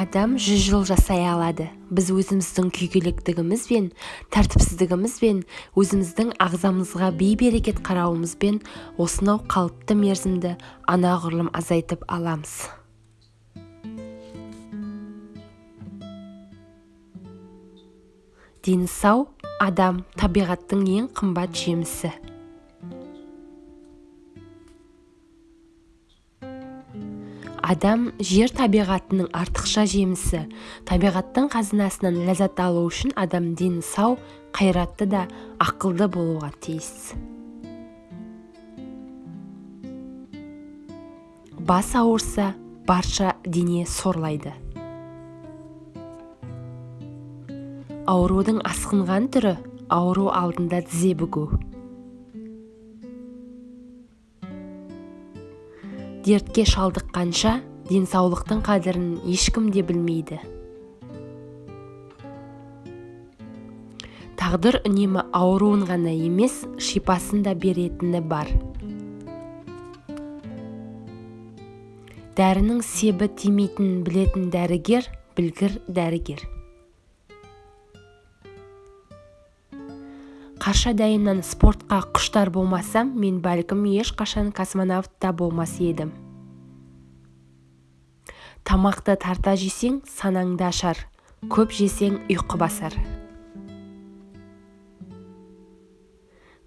адам жүз жыл жасай алады. Біз өзіміздің күйгелектігімізбен тәртіпсіздігімізбен өзіміздің ағзамызға бей-берекет қарауымызбен осынау қалыпты мерзімді анағұрлым азайтып аламыз. Дені сау адам табиғаттың ең қымбат жемісі. Адам жер табиғатының артықша жемісі. Табиғаттың қазынасынан ләззат алу үшін адам дені сау қайратты да ақылды болуға тиіс. Бас ауырса барша дене сорлайды. Аурудың асқынған түрі ауру алдында тізе бүгу. Дертке шалдыққанша денсаулықтың қадірін ешкім де білмейді. Тағдыр үнемі ауруын ғана емес шипасын да беретіні бар. Дәрінің себі тимейтінін білетін дәрігер білгір дәрігер. Қаршадайымнан спортқа құштар болмасам мен бәлкім ешқашан космонавт та болмас едім. Тамақты тарта жесең санаңды ашар. Көп жесең ұйқы басар.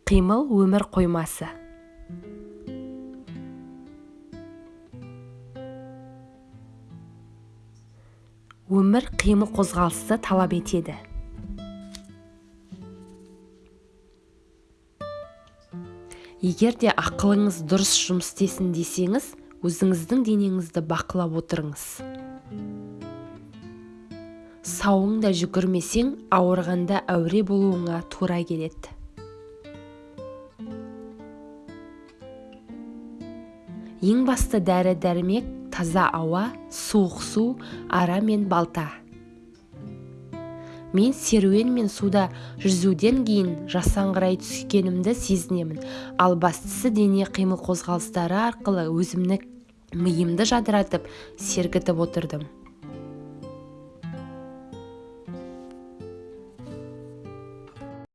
Қимыл өмір қоймасы. Өмір қимыл қозғалысты талап етеді. Егер де ақылыңыз дұрыс жұмыс істесін десеңіз өзіңіздің денеңізді бақылап отырыңыз. Сауыңда жүгірмесең ауырғанда әуре болуыңа тура келеді. Ең басты дәрі дәрмек таза ауа суық су ара мен балта. Мен серуен мен суда жүзуден кейін жасаңғырай түскенімді сезінемін. Ал бастысы дене қимыл қозғалыстары арқылы өзімнің миымды жадыратып сергітіп отырдым.